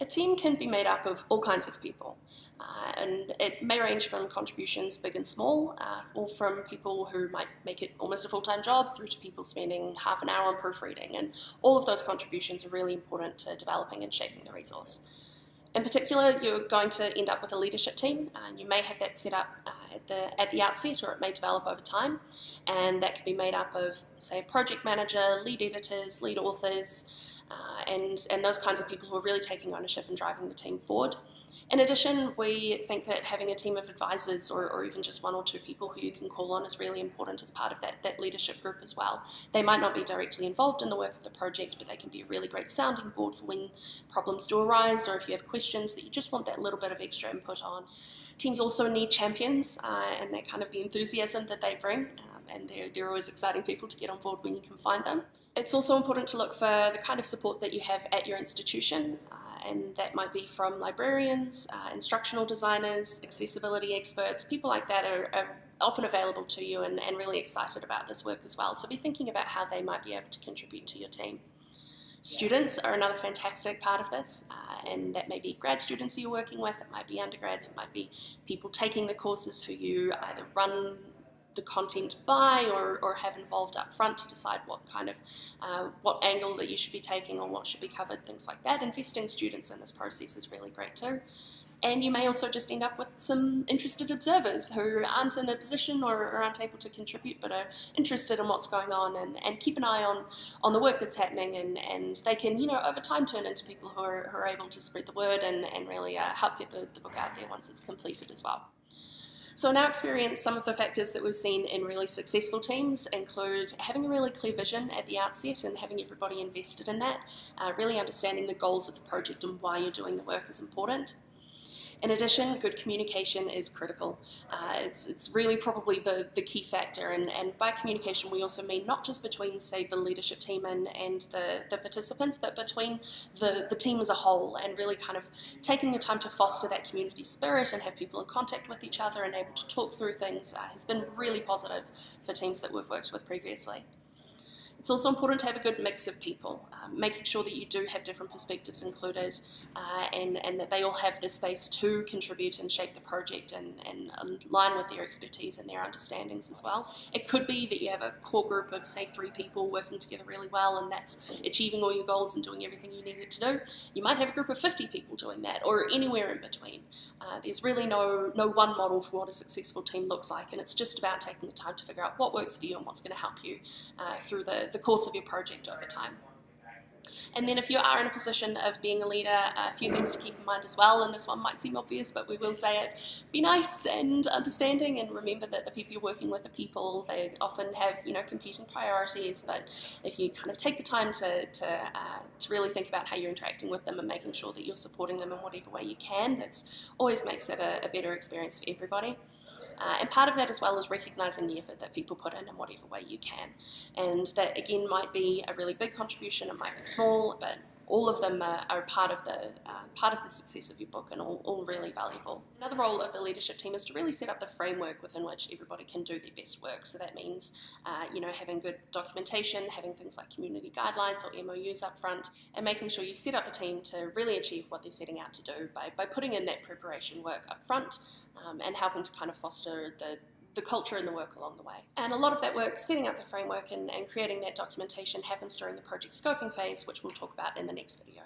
A team can be made up of all kinds of people, uh, and it may range from contributions big and small, uh, or from people who might make it almost a full-time job through to people spending half an hour on proofreading, and all of those contributions are really important to developing and shaping the resource. In particular, you're going to end up with a leadership team, and you may have that set up uh, at the at the outset, or it may develop over time, and that can be made up of, say, a project manager, lead editors, lead authors, uh, and, and those kinds of people who are really taking ownership and driving the team forward. In addition, we think that having a team of advisors or, or, even just one or two people who you can call on is really important as part of that, that leadership group as well. They might not be directly involved in the work of the project, but they can be a really great sounding board for when problems do arise or if you have questions that you just want that little bit of extra input on. Teams also need champions uh, and that kind of the enthusiasm that they bring and they're, they're always exciting people to get on board when you can find them. It's also important to look for the kind of support that you have at your institution, uh, and that might be from librarians, uh, instructional designers, accessibility experts, people like that are, are often available to you and, and really excited about this work as well. So be thinking about how they might be able to contribute to your team. Students are another fantastic part of this, uh, and that may be grad students you're working with, it might be undergrads, it might be people taking the courses who you either run the content by or, or have involved up front to decide what kind of, uh, what angle that you should be taking or what should be covered, things like that. Investing students in this process is really great too. And you may also just end up with some interested observers who aren't in a position or, or, aren't able to contribute but are interested in what's going on and, and keep an eye on, on the work that's happening and, and they can, you know, over time turn into people who are, who are able to spread the word and, and really uh, help get the, the book out there once it's completed as well. So in our experience, some of the factors that we've seen in really successful teams include having a really clear vision at the outset and having everybody invested in that, uh, really understanding the goals of the project and why you're doing the work is important. In addition, good communication is critical. Uh, it's, it's really probably the, the key factor, and, and by communication we also mean not just between, say, the leadership team and, and the, the participants, but between the, the team as a whole, and really kind of taking the time to foster that community spirit and have people in contact with each other and able to talk through things uh, has been really positive for teams that we've worked with previously. It's also important to have a good mix of people, um, making sure that you do have different perspectives included uh, and, and that they all have the space to contribute and shape the project and, and align with their expertise and their understandings as well. It could be that you have a core group of, say, three people working together really well and that's achieving all your goals and doing everything you needed to do. You might have a group of 50 people doing that or anywhere in between. Uh, there's really no, no one model for what a successful team looks like and it's just about taking the time to figure out what works for you and what's going to help you uh, through the, the course of your project over time. And then if you are in a position of being a leader, a few things to keep in mind as well, and this one might seem obvious, but we will say it, be nice and understanding and remember that the people you're working with are people, they often have, you know, competing priorities, but if you kind of take the time to, to, uh, to really think about how you're interacting with them and making sure that you're supporting them in whatever way you can, that's always makes it a, a better experience for everybody. Uh, and part of that as well is recognising the effort that people put in in whatever way you can. And that again might be a really big contribution, it might be small, but all of them are, are part of the uh, part of the success of your book and all, all really valuable. Another role of the leadership team is to really set up the framework within which everybody can do their best work. So that means, uh, you know, having good documentation, having things like community guidelines or MOUs up front, and making sure you set up the team to really achieve what they're setting out to do by, by putting in that preparation work up front um, and helping to kind of foster the the culture and the work along the way. And a lot of that work, setting up the framework and, and creating that documentation happens during the project scoping phase, which we'll talk about in the next video.